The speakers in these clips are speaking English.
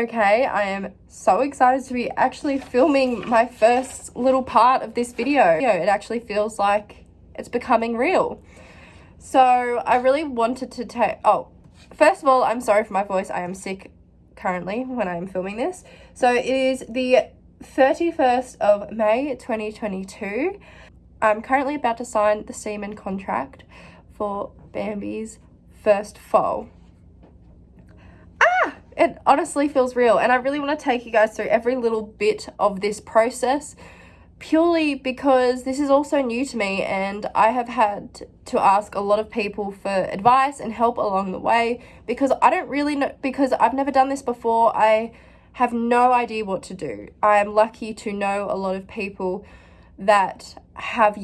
Okay, I am so excited to be actually filming my first little part of this video. It actually feels like it's becoming real. So I really wanted to take, oh, first of all, I'm sorry for my voice. I am sick currently when I'm filming this. So it is the 31st of May 2022. I'm currently about to sign the semen contract for Bambi's first foal. It honestly feels real and I really want to take you guys through every little bit of this process purely because this is also new to me and I have had to ask a lot of people for advice and help along the way because I don't really know because I've never done this before I have no idea what to do. I am lucky to know a lot of people that have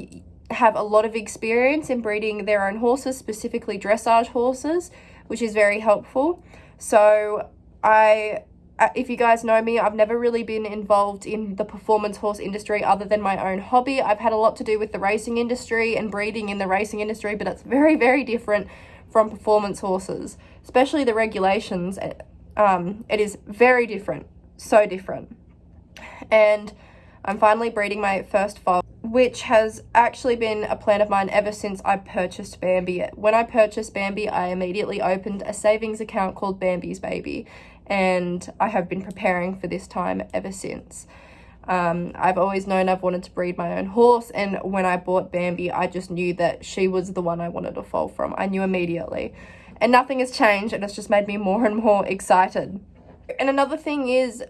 have a lot of experience in breeding their own horses specifically dressage horses which is very helpful. So I uh, if you guys know me, I've never really been involved in the performance horse industry other than my own hobby. I've had a lot to do with the racing industry and breeding in the racing industry, but it's very, very different from performance horses, especially the regulations. Um, it is very different, so different. And I'm finally breeding my first foal, which has actually been a plan of mine ever since I purchased Bambi. When I purchased Bambi, I immediately opened a savings account called Bambi's Baby and I have been preparing for this time ever since. Um, I've always known I've wanted to breed my own horse and when I bought Bambi I just knew that she was the one I wanted to fall from. I knew immediately and nothing has changed and it's just made me more and more excited. And another thing is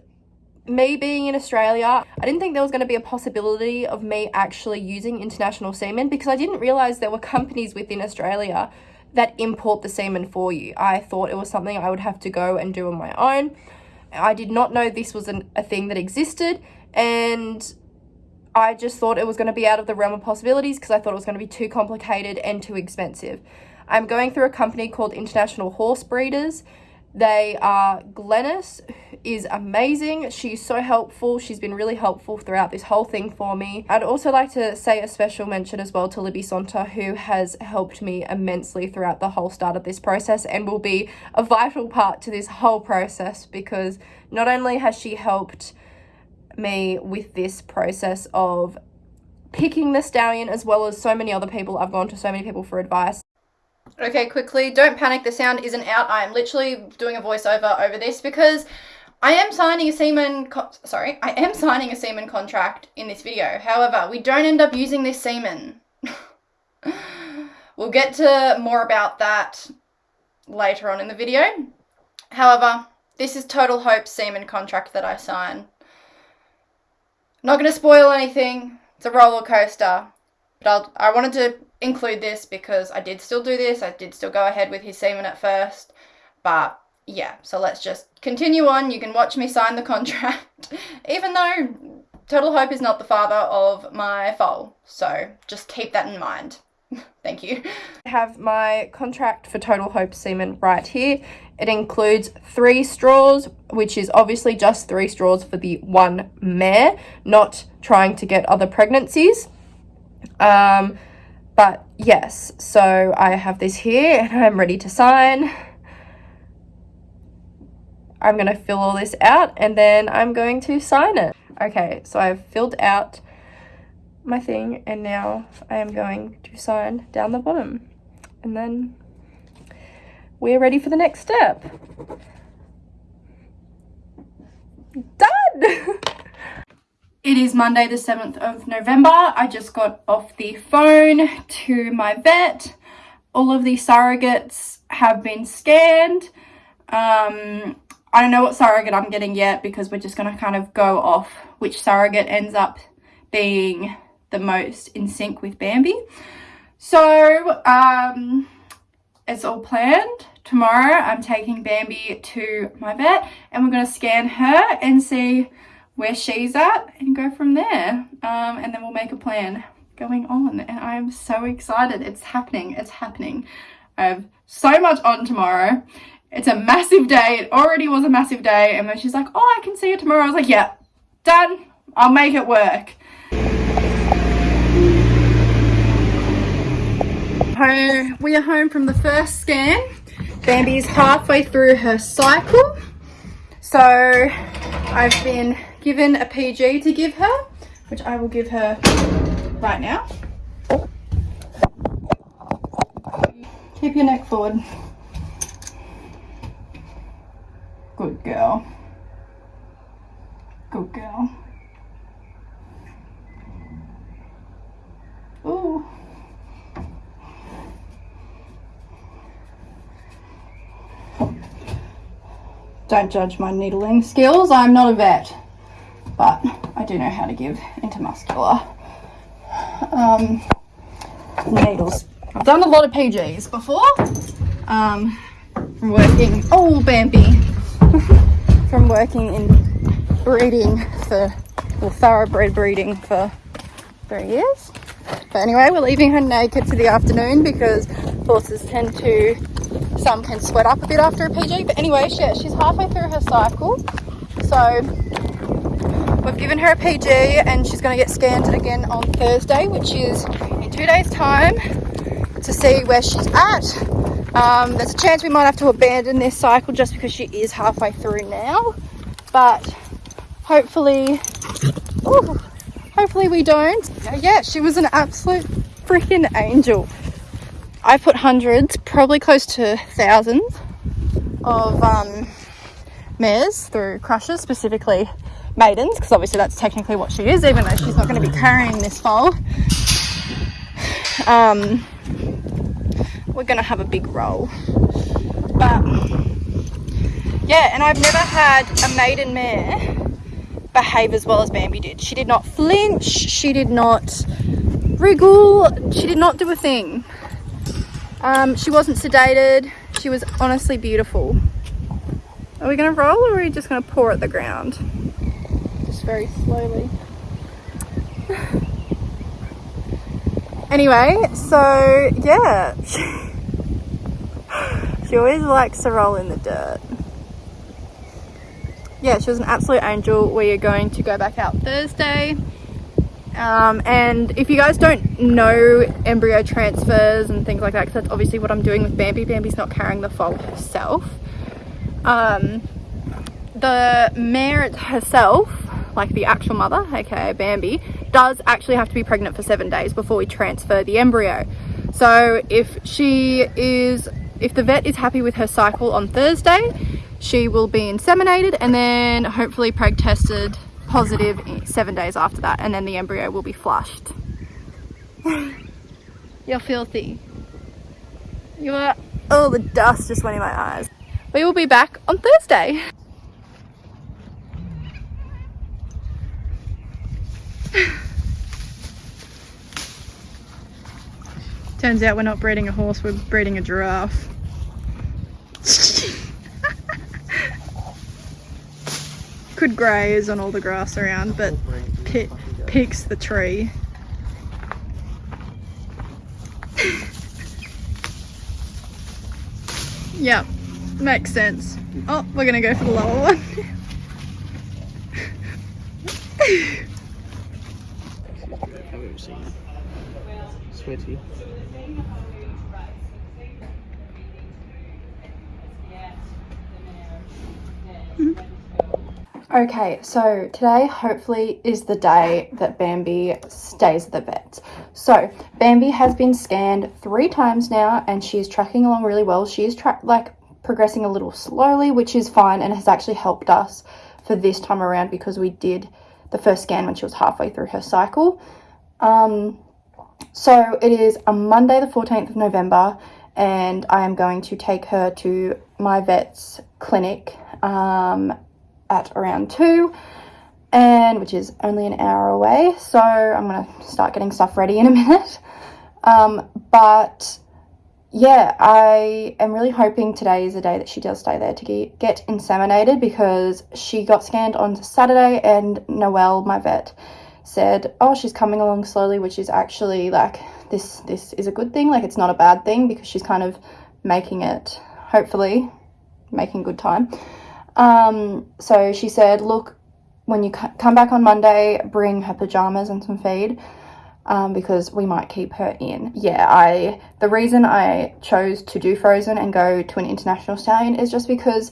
me being in Australia, I didn't think there was going to be a possibility of me actually using international semen because I didn't realize there were companies within Australia that import the semen for you. I thought it was something I would have to go and do on my own. I did not know this was an, a thing that existed and I just thought it was going to be out of the realm of possibilities because I thought it was going to be too complicated and too expensive. I'm going through a company called International Horse Breeders they are, Glennis is amazing. She's so helpful. She's been really helpful throughout this whole thing for me. I'd also like to say a special mention as well to Libby Sonta, who has helped me immensely throughout the whole start of this process and will be a vital part to this whole process because not only has she helped me with this process of picking the stallion as well as so many other people. I've gone to so many people for advice. Okay, quickly, don't panic, the sound isn't out. I am literally doing a voiceover over this because I am signing a semen, sorry, I am signing a semen contract in this video. However, we don't end up using this semen. we'll get to more about that later on in the video. However, this is Total Hope semen contract that I sign. Not going to spoil anything. It's a roller coaster. But I'll, I wanted to include this because I did still do this. I did still go ahead with his semen at first. But yeah, so let's just continue on. You can watch me sign the contract. Even though Total Hope is not the father of my foal. So just keep that in mind. Thank you. I have my contract for Total Hope semen right here. It includes three straws, which is obviously just three straws for the one mare, not trying to get other pregnancies. Um, but yes, so I have this here and I'm ready to sign. I'm going to fill all this out and then I'm going to sign it. Okay, so I've filled out my thing and now I am going to sign down the bottom. And then we're ready for the next step. Done! It is Monday the 7th of November. I just got off the phone to my vet. All of the surrogates have been scanned. Um, I don't know what surrogate I'm getting yet because we're just going to kind of go off which surrogate ends up being the most in sync with Bambi. So, um, it's all planned. Tomorrow I'm taking Bambi to my vet and we're going to scan her and see where she's at and go from there. Um, and then we'll make a plan going on. And I'm so excited. It's happening. It's happening. I have so much on tomorrow. It's a massive day. It already was a massive day. And then she's like, oh, I can see you tomorrow. I was like, yeah, done. I'll make it work. Home. We are home from the first scan. Bambi's halfway through her cycle. So I've been given a PG to give her, which I will give her right now. Keep your neck forward. Good girl. Good girl. Ooh. Don't judge my needling skills. I'm not a vet, but I do know how to give intermuscular um, needles. I've done a lot of PGs before. Um, working, oh Bambi, from working in breeding for, or thoroughbred breeding for three years. But anyway, we're leaving her naked for the afternoon because horses tend to some can sweat up a bit after a PG. But anyway, she, she's halfway through her cycle. So we've given her a PG and she's going to get scanned again on Thursday, which is in two days' time to see where she's at. Um, there's a chance we might have to abandon this cycle just because she is halfway through now. But hopefully, ooh, hopefully we don't. Yeah, she was an absolute freaking angel. I put hundreds, probably close to thousands of um, mares through crushes, specifically maidens, because obviously that's technically what she is, even though she's not going to be carrying this foal. Um, we're going to have a big roll. But yeah, and I've never had a maiden mare behave as well as Bambi did. She did not flinch, she did not wriggle, she did not do a thing. Um, she wasn't sedated. She was honestly beautiful. Are we going to roll or are we just going to pour at the ground? Just very slowly. anyway, so yeah. she always likes to roll in the dirt. Yeah, she was an absolute angel. We are going to go back out Thursday. Um, and if you guys don't know embryo transfers and things like that, because that's obviously what I'm doing with Bambi, Bambi's not carrying the foal herself. Um, the mare herself, like the actual mother, aka Bambi, does actually have to be pregnant for seven days before we transfer the embryo. So if she is, if the vet is happy with her cycle on Thursday, she will be inseminated and then hopefully preg tested positive seven days after that and then the embryo will be flushed. You're filthy. You are, oh the dust just went in my eyes. We will be back on Thursday. Turns out we're not breeding a horse, we're breeding a giraffe. could graze on all the grass around, but picks the tree. yep, makes sense. Oh, we're gonna go for the lower one. Sweaty. Okay, so today hopefully is the day that Bambi stays at the vet. So Bambi has been scanned three times now and she's tracking along really well. She is like progressing a little slowly, which is fine and has actually helped us for this time around because we did the first scan when she was halfway through her cycle. Um, so it is a Monday the 14th of November and I am going to take her to my vet's clinic um, at around 2 and which is only an hour away so I'm gonna start getting stuff ready in a minute. Um, but yeah I am really hoping today is the day that she does stay there to get, get inseminated because she got scanned on Saturday and Noelle my vet said oh she's coming along slowly which is actually like this this is a good thing like it's not a bad thing because she's kind of making it hopefully making good time um, so she said, look, when you come back on Monday, bring her pajamas and some feed um, because we might keep her in. Yeah, I the reason I chose to do Frozen and go to an international stallion is just because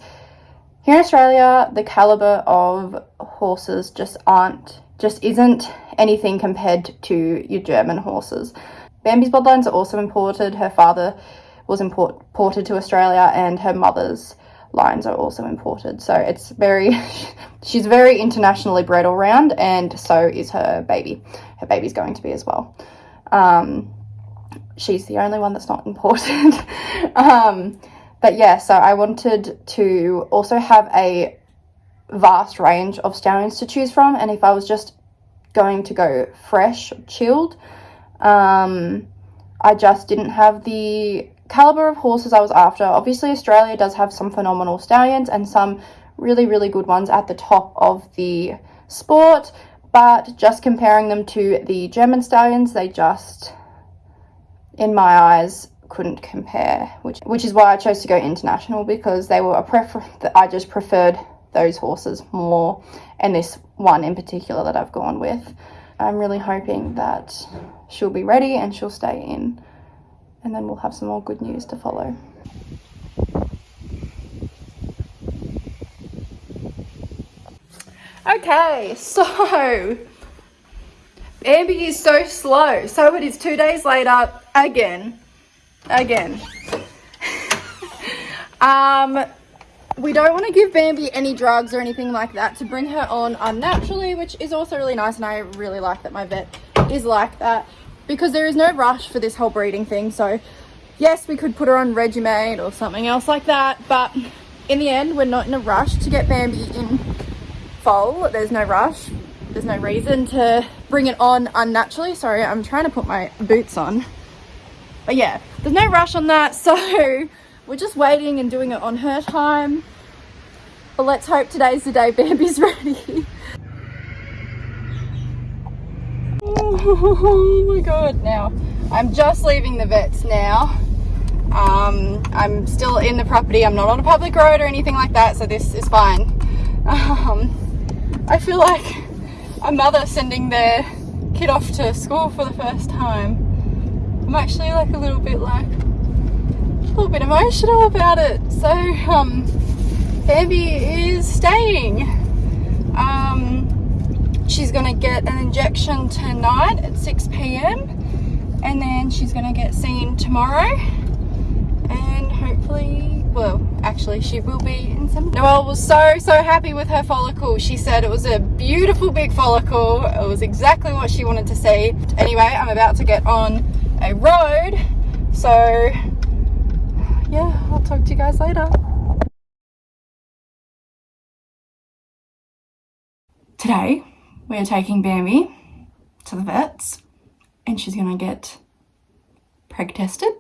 here in Australia, the caliber of horses just aren't, just isn't anything compared to your German horses. Bambi's bloodlines are also imported. Her father was import, imported to Australia and her mother's lines are also imported. So it's very, she's very internationally bred all round and so is her baby. Her baby's going to be as well. Um, she's the only one that's not imported. um, but yeah, so I wanted to also have a vast range of stallions to choose from. And if I was just going to go fresh, chilled, um, I just didn't have the caliber of horses I was after. Obviously, Australia does have some phenomenal stallions and some really, really good ones at the top of the sport. But just comparing them to the German stallions, they just, in my eyes, couldn't compare. Which, which is why I chose to go international because they were a prefer. I just preferred those horses more, and this one in particular that I've gone with. I'm really hoping that she'll be ready and she'll stay in and then we'll have some more good news to follow. Okay, so Bambi is so slow. So it is two days later again. Again. um, we don't want to give Bambi any drugs or anything like that to bring her on unnaturally, which is also really nice. And I really like that my vet is like that because there is no rush for this whole breeding thing. So yes, we could put her on Regumate or something else like that. But in the end, we're not in a rush to get Bambi in foal. There's no rush. There's no reason to bring it on unnaturally. Sorry, I'm trying to put my boots on. But yeah, there's no rush on that. So we're just waiting and doing it on her time. But let's hope today's the day Bambi's ready. Oh my god now i'm just leaving the vets now. Um, i'm still in the property i'm not on a public road or anything like that so this is fine. Um, i feel like a mother sending their kid off to school for the first time. I'm actually like a little bit like a little bit emotional about it. So um Bambi is staying. Um she's going to get an injection tonight at 6 p.m. and then she's going to get seen tomorrow. And hopefully well actually she will be in some Noelle was so so happy with her follicle. She said it was a beautiful big follicle. It was exactly what she wanted to see. Anyway I'm about to get on a road. So yeah I'll talk to you guys later. Today we are taking Bambi to the vets and she's going to get preg tested.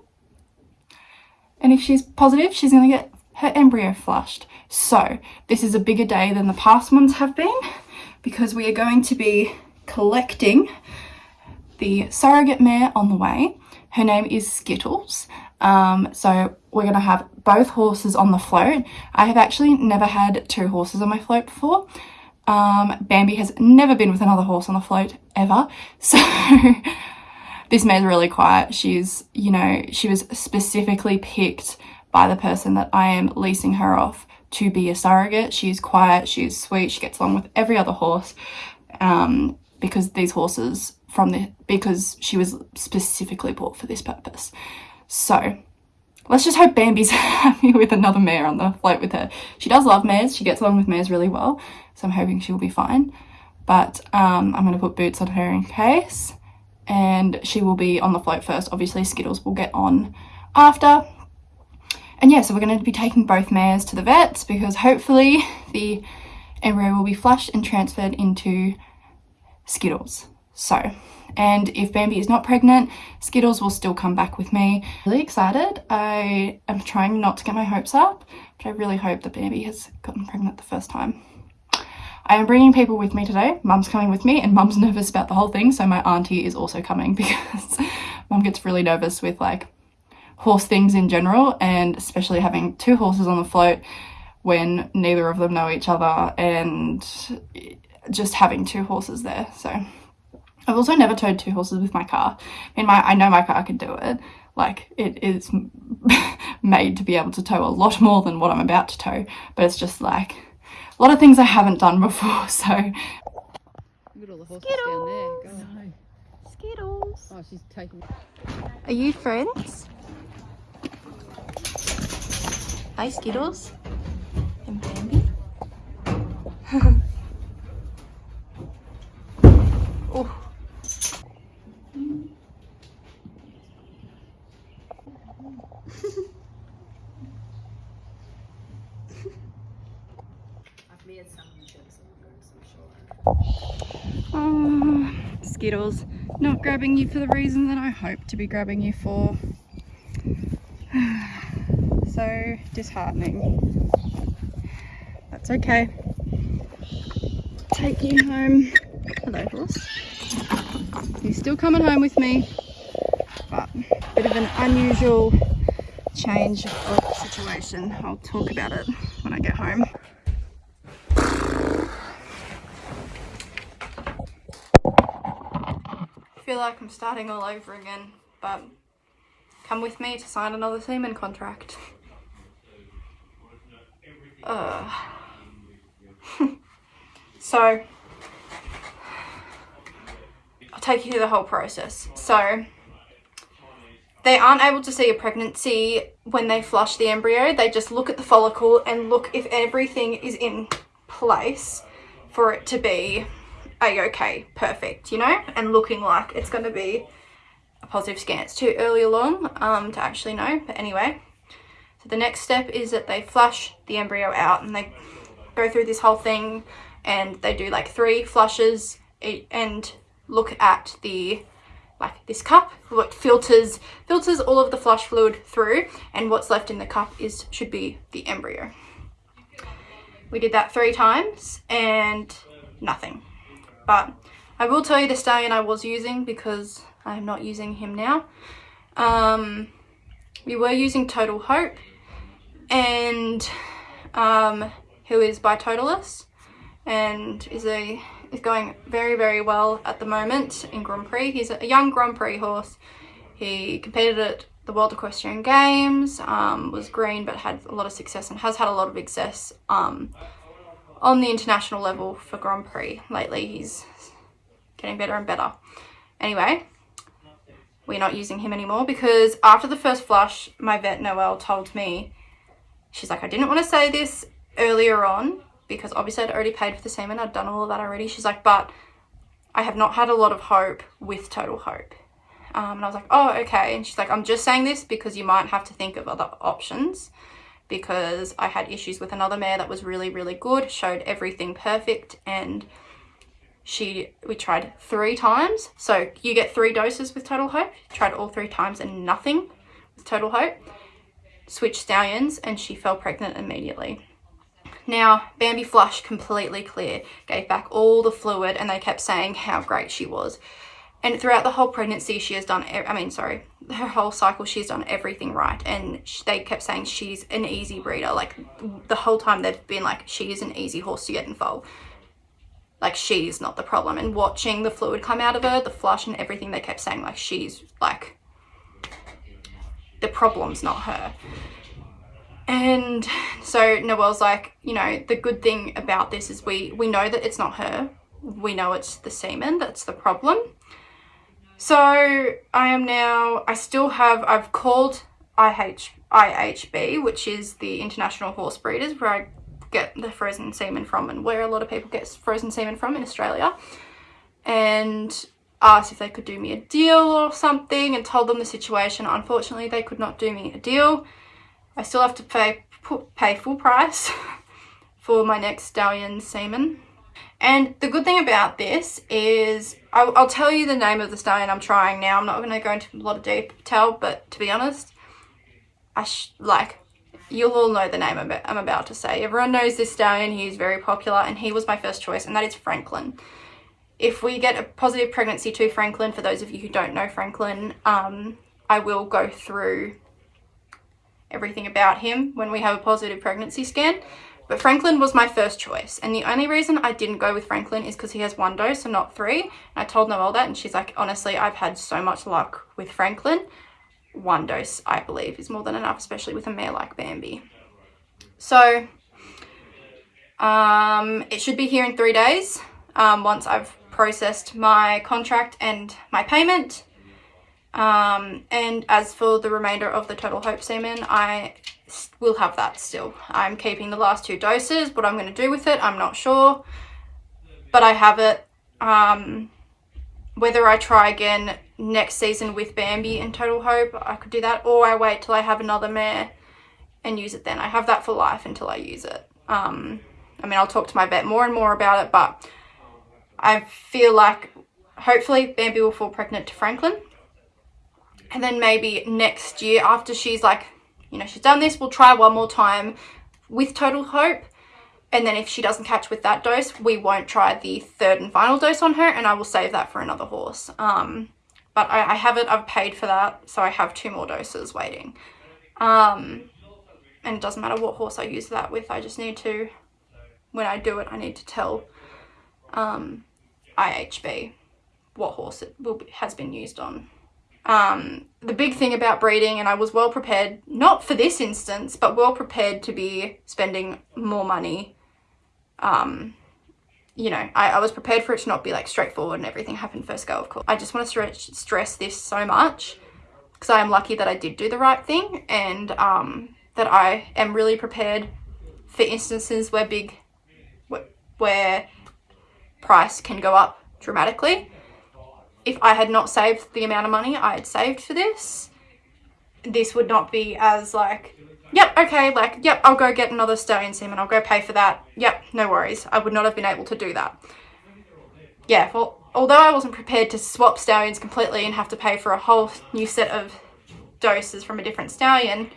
And if she's positive, she's going to get her embryo flushed. So this is a bigger day than the past ones have been because we are going to be collecting the surrogate mare on the way. Her name is Skittles. Um, so we're going to have both horses on the float. I have actually never had two horses on my float before. Um, Bambi has never been with another horse on the float ever. So this mare's really quiet. She's, you know, she was specifically picked by the person that I am leasing her off to be a surrogate. She's quiet, she's sweet, she gets along with every other horse um, because these horses from the, because she was specifically bought for this purpose. So let's just hope Bambi's happy with another mare on the float with her. She does love mares, she gets along with mares really well so I'm hoping she'll be fine. But um, I'm going to put boots on her in case and she will be on the float first. Obviously Skittles will get on after. And yeah, so we're going to be taking both mares to the vets because hopefully the embryo will be flushed and transferred into Skittles. So, and if Bambi is not pregnant, Skittles will still come back with me. Really excited. I am trying not to get my hopes up, but I really hope that Bambi has gotten pregnant the first time. I am bringing people with me today. Mum's coming with me and mum's nervous about the whole thing. So my auntie is also coming because mum gets really nervous with like horse things in general and especially having two horses on the float when neither of them know each other and just having two horses there. So I've also never towed two horses with my car. I mean, my I know my car can do it. Like it is made to be able to tow a lot more than what I'm about to tow. But it's just like a lot of things I haven't done before. So Look at all the horses down there. God. Skittles. Oh, she's taking. Are you friends? Hi, Skittles. And Bambi. oh. Oh, Skittles, not grabbing you for the reason that I hope to be grabbing you for. so disheartening. That's okay. Take you home. Hello, horse. He's still coming home with me, but a bit of an unusual change of situation. I'll talk about it when I get home. Feel like I'm starting all over again, but come with me to sign another semen contract. So, I'll take you through the whole process. So, they aren't able to see a pregnancy when they flush the embryo. They just look at the follicle and look if everything is in place for it to be a-okay, perfect, you know, and looking like it's going to be a positive scan. It's too early along um, to actually know, but anyway. So the next step is that they flush the embryo out and they go through this whole thing and they do like three flushes and look at the like this cup what filters filters all of the flush fluid through and what's left in the cup is should be the embryo we did that three times and nothing but I will tell you the stallion I was using because I am not using him now. Um, we were using Total Hope and um, who is by Totilas and is a is going very very well at the moment in Grand Prix. He's a young Grand Prix horse. He competed at the World Equestrian Games, um, was green but had a lot of success and has had a lot of success um, on the international level for Grand Prix. Lately he's getting better and better. Anyway, we're not using him anymore because after the first flush, my vet Noelle told me, she's like, I didn't want to say this earlier on because obviously I'd already paid for the semen. I'd done all of that already. She's like, but I have not had a lot of hope with Total Hope. Um, and I was like, oh, okay. And she's like, I'm just saying this because you might have to think of other options because I had issues with another mare that was really, really good, showed everything perfect, and she we tried three times. So you get three doses with Total Hope. Tried all three times and nothing with Total Hope. Switched stallions and she fell pregnant immediately. Now, Bambi Flush completely clear, gave back all the fluid and they kept saying how great she was. And throughout the whole pregnancy, she has done, I mean, sorry, her whole cycle, she's done everything right. And they kept saying she's an easy breeder. Like the whole time they've been like, she is an easy horse to get in foal. Like she's not the problem. And watching the fluid come out of her, the flush and everything, they kept saying like, she's like, the problem's not her. And so Noelle's like, you know, the good thing about this is we, we know that it's not her. We know it's the semen that's the problem so I am now, I still have, I've called IH, IHB, which is the International Horse Breeders, where I get the frozen semen from and where a lot of people get frozen semen from in Australia. And asked if they could do me a deal or something and told them the situation. Unfortunately, they could not do me a deal. I still have to pay, pay full price for my next stallion semen. And the good thing about this is, I'll, I'll, tell you the name of the stallion I'm trying now. I'm not going to go into a lot of detail, but to be honest, I like, you'll all know the name I'm about to say. Everyone knows this stallion. He's very popular and he was my first choice and that is Franklin. If we get a positive pregnancy to Franklin, for those of you who don't know Franklin, um, I will go through everything about him when we have a positive pregnancy scan. But Franklin was my first choice. And the only reason I didn't go with Franklin is because he has one dose and not three. And I told Noelle that and she's like, honestly, I've had so much luck with Franklin. one dose, I believe, is more than enough, especially with a mare like Bambi. So um, it should be here in three days um, once I've processed my contract and my payment. Um, and as for the remainder of the Total Hope semen, I will have that still. I'm keeping the last two doses. What I'm going to do with it, I'm not sure. But I have it. Um, whether I try again next season with Bambi and Total Hope, I could do that. Or I wait till I have another mare and use it then. I have that for life until I use it. Um, I mean, I'll talk to my vet more and more about it, but I feel like hopefully Bambi will fall pregnant to Franklin. And then maybe next year after she's like, you know, she's done this, we'll try one more time with Total Hope. And then if she doesn't catch with that dose, we won't try the third and final dose on her and I will save that for another horse. Um, but I, I have it, I've paid for that, so I have two more doses waiting. Um, and it doesn't matter what horse I use that with, I just need to, when I do it, I need to tell um, IHB what horse it will be, has been used on. Um, the big thing about breeding, and I was well prepared, not for this instance, but well prepared to be spending more money. Um, you know, I, I was prepared for it to not be like straightforward and everything happened first go, of course. I just want to stress, this so much because I am lucky that I did do the right thing and um, that I am really prepared for instances where big, where price can go up dramatically. If I had not saved the amount of money I had saved for this, this would not be as like, yep, okay, like, yep, I'll go get another stallion semen. I'll go pay for that. Yep, no worries. I would not have been able to do that. Yeah, well, although I wasn't prepared to swap stallions completely and have to pay for a whole new set of doses from a different stallion,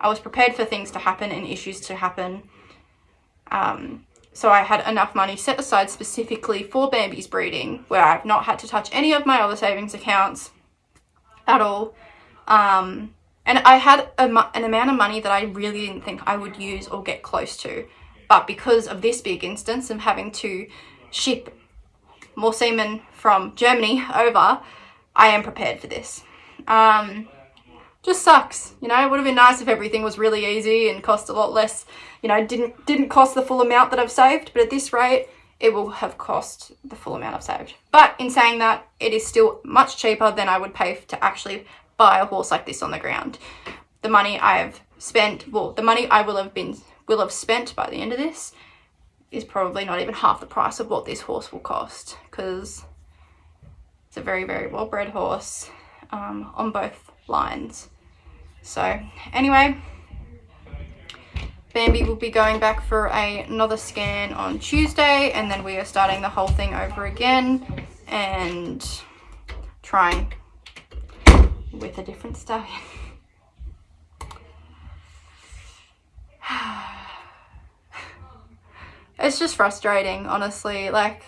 I was prepared for things to happen and issues to happen. Um, so I had enough money set aside specifically for Bambi's breeding where I've not had to touch any of my other savings accounts at all. Um, and I had a, an amount of money that I really didn't think I would use or get close to. But because of this big instance of having to ship more semen from Germany over, I am prepared for this. Um, just sucks. You know, it would have been nice if everything was really easy and cost a lot less. You know, didn't didn't cost the full amount that I've saved, but at this rate, it will have cost the full amount I've saved. But in saying that, it is still much cheaper than I would pay to actually buy a horse like this on the ground. The money I have spent, well, the money I will have been will have spent by the end of this is probably not even half the price of what this horse will cost because it's a very, very well-bred horse um, on both lines. So anyway, Bambi will be going back for a, another scan on Tuesday and then we are starting the whole thing over again and trying with a different stallion. it's just frustrating, honestly. Like,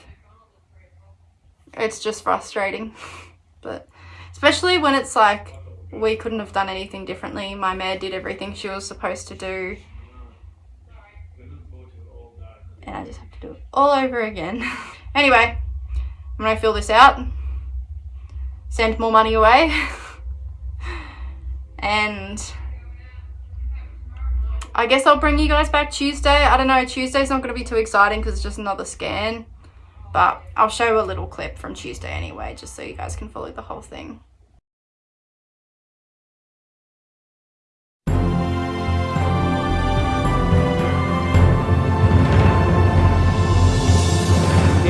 it's just frustrating. but especially when it's like we couldn't have done anything differently. My mare did everything she was supposed to do. And I just have to do it all over again. anyway, I'm going to fill this out. Send more money away. and I guess I'll bring you guys back Tuesday. I don't know, Tuesday's not going to be too exciting because it's just another scan. But I'll show a little clip from Tuesday anyway, just so you guys can follow the whole thing.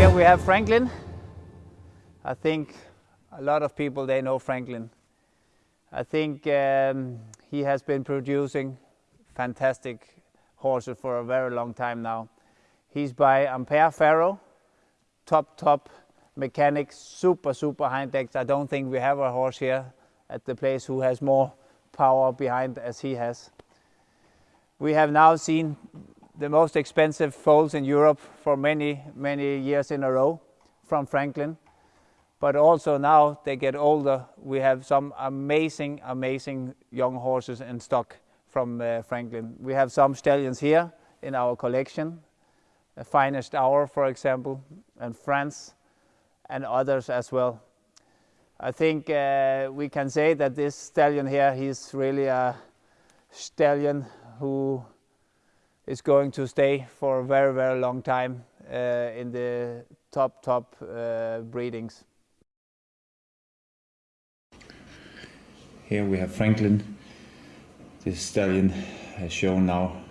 Here we have Franklin. I think a lot of people, they know Franklin. I think um, he has been producing fantastic horses for a very long time now. He's by Ampere Pharoah, top, top mechanic, super, super high decks. I don't think we have a horse here at the place who has more power behind as he has. We have now seen the most expensive foals in Europe for many, many years in a row from Franklin. But also now they get older, we have some amazing, amazing young horses in stock from uh, Franklin. We have some stallions here in our collection, the finest hour, for example, and France, and others as well. I think uh, we can say that this stallion here, he's really a stallion who is going to stay for a very, very long time uh, in the top, top uh, breedings. Here we have Franklin. This stallion has shown now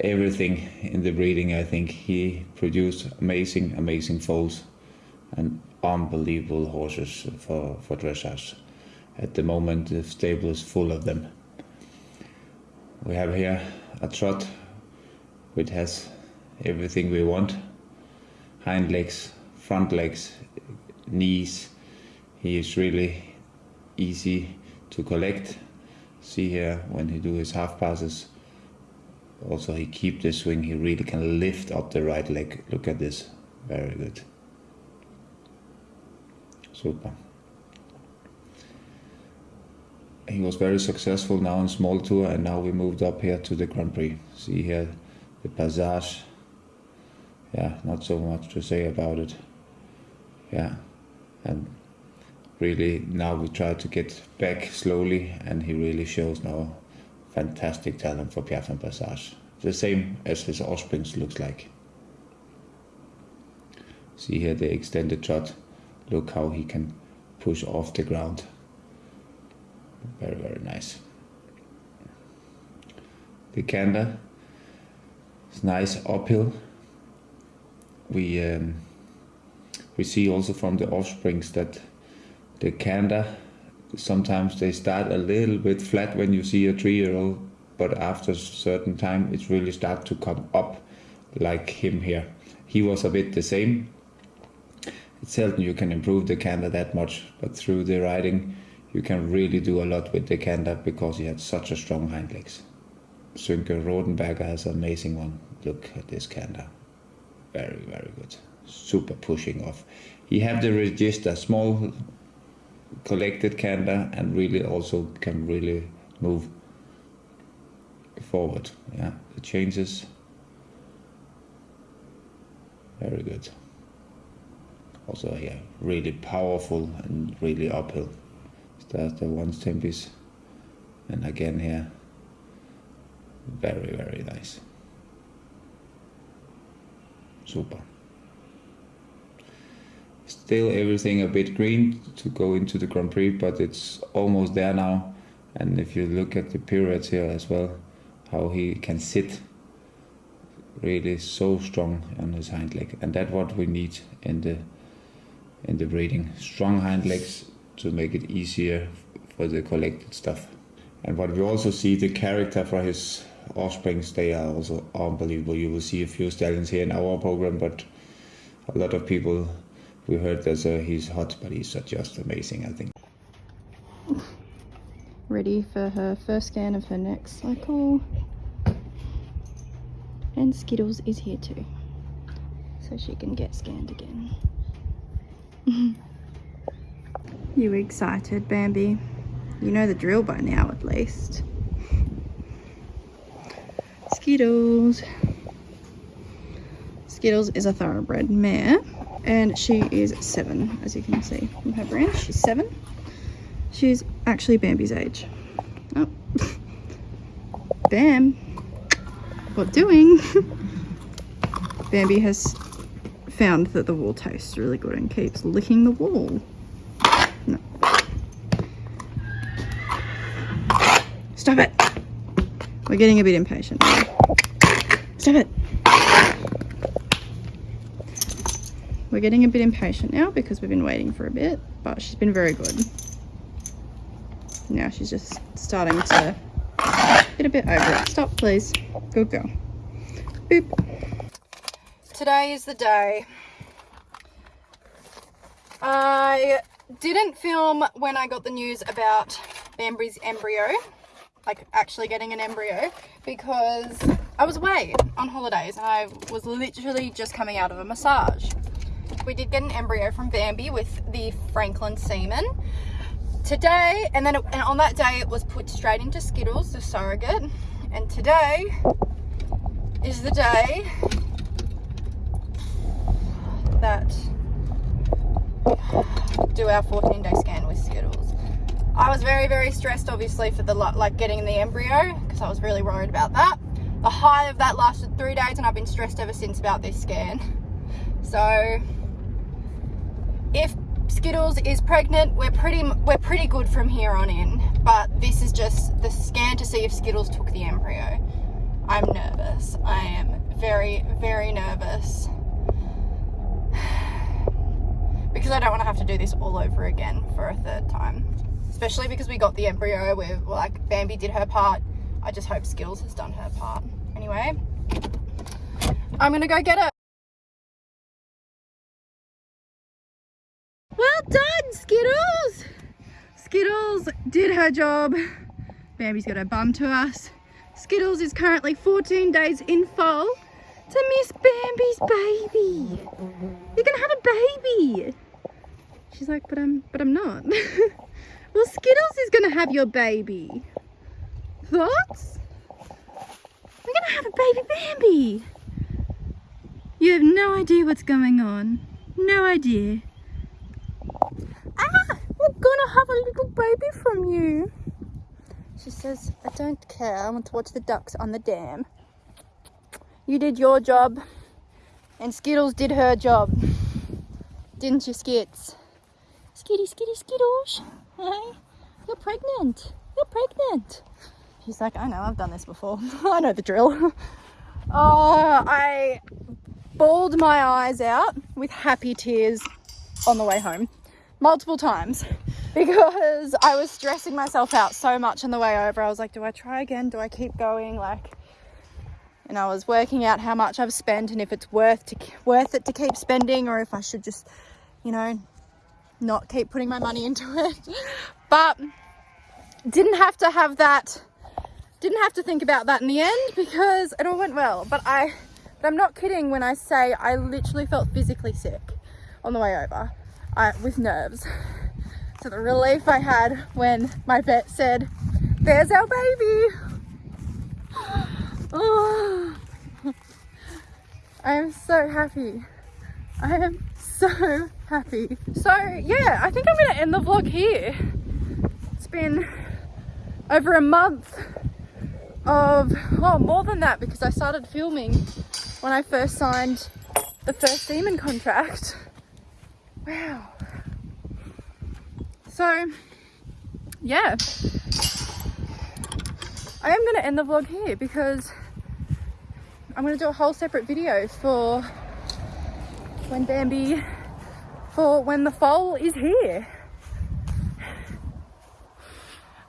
everything in the breeding. I think he produced amazing, amazing foals and unbelievable horses for, for dressage. At the moment, the stable is full of them. We have here a trot which has everything we want hind legs, front legs, knees. He is really easy to collect. See here when he do his half passes. Also he keep the swing, he really can lift up the right leg. Look at this, very good. Super. He was very successful now in small tour and now we moved up here to the Grand Prix. See here the passage. Yeah, not so much to say about it. Yeah, and really now we try to get back slowly and he really shows now fantastic talent for Piaffe and Passage. The same as his offsprings looks like. See here the extended trot. Look how he can push off the ground. Very, very nice. The canter is nice uphill. We um, we see also from the offsprings that the canter sometimes they start a little bit flat when you see a three-year-old but after a certain time it really start to come up like him here he was a bit the same it's seldom you can improve the canter that much but through the riding you can really do a lot with the canter because he had such a strong hind legs Sönke Rothenberger has an amazing one look at this canter very very good super pushing off he have the register small collected canter and really also can really move forward. Yeah, the changes. Very good. Also here, really powerful and really uphill. Start the one tempis. And again here, very, very nice. Super still everything a bit green to go into the Grand Prix, but it's almost there now. And if you look at the pirouettes here as well, how he can sit really so strong on his hind leg, and that's what we need in the in the breeding. Strong hind legs to make it easier for the collected stuff. And what we also see the character for his offsprings, they are also unbelievable. You will see a few stallions here in our program, but a lot of people we heard that uh, he's hot, but he's uh, just amazing, I think. Ready for her first scan of her next cycle. And Skittles is here too. So she can get scanned again. you excited, Bambi? You know the drill by now, at least. Skittles. Skittles is a thoroughbred mare and she is seven as you can see from her brand. She's seven. She's actually Bambi's age. Oh. Bam. What doing? Bambi has found that the wall tastes really good and keeps licking the wool stop it we're getting a bit impatient stop it We're getting a bit impatient now because we've been waiting for a bit, but she's been very good. Now she's just starting to get a bit over it. Stop, please. Good girl. Boop. Today is the day. I didn't film when I got the news about Bambi's embryo, like actually getting an embryo, because I was away on holidays and I was literally just coming out of a massage. We did get an embryo from Bambi with the Franklin semen. Today and then it, and on that day it was put straight into Skittles the surrogate. And today is the day that do our 14 day scan with Skittles. I was very, very stressed obviously for the like getting the embryo because I was really worried about that. The high of that lasted three days and I've been stressed ever since about this scan. So if Skittles is pregnant, we're pretty we're pretty good from here on in. But this is just the scan to see if Skittles took the embryo. I'm nervous. I am very, very nervous. because I don't want to have to do this all over again for a third time. Especially because we got the embryo with, like, Bambi did her part. I just hope Skittles has done her part. Anyway, I'm gonna go get it. Well done, Skittles! Skittles did her job. Bambi's got her bum to us. Skittles is currently 14 days in foal to Miss Bambi's baby. You're gonna have a baby. She's like, but I'm, but I'm not. well, Skittles is gonna have your baby. Thoughts? We're gonna have a baby Bambi. You have no idea what's going on. No idea. Ah, we're gonna have a little baby from you. She says, I don't care. I want to watch the ducks on the dam. You did your job and Skittles did her job. Didn't you, Skits? Skitty, skitty, Skittles. Hey, you're pregnant. You're pregnant. She's like, I know, I've done this before. I know the drill. oh, I bawled my eyes out with happy tears on the way home multiple times because I was stressing myself out so much on the way over. I was like, do I try again? Do I keep going? Like, and I was working out how much I've spent and if it's worth to worth it to keep spending or if I should just, you know, not keep putting my money into it. But didn't have to have that didn't have to think about that in the end because it all went well. But I but I'm not kidding when I say I literally felt physically sick on the way over I, with nerves. So the relief I had when my vet said, there's our baby. Oh, I am so happy. I am so happy. So yeah, I think I'm gonna end the vlog here. It's been over a month of, oh more than that because I started filming when I first signed the first Demon contract. Wow. So, yeah. I am to end the vlog here because I'm to do a whole separate video for when Bambi, for when the foal is here.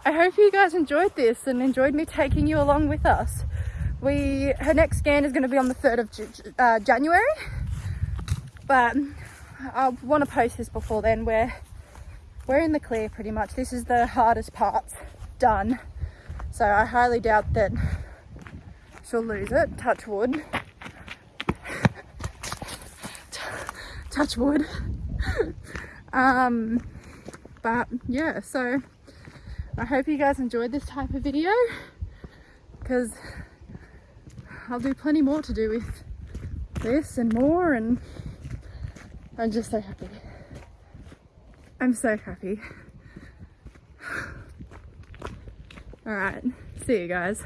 I hope you guys enjoyed this and enjoyed me taking you along with us. We, her next scan is going to be on the 3rd of uh, January, but I want to post this before then. We're we're in the clear pretty much. This is the hardest part done. So I highly doubt that she'll lose it. Touch wood. Touch wood. Um, but yeah, so I hope you guys enjoyed this type of video because I'll do plenty more to do with this and more and I'm just so happy. I'm so happy. All right, see you guys.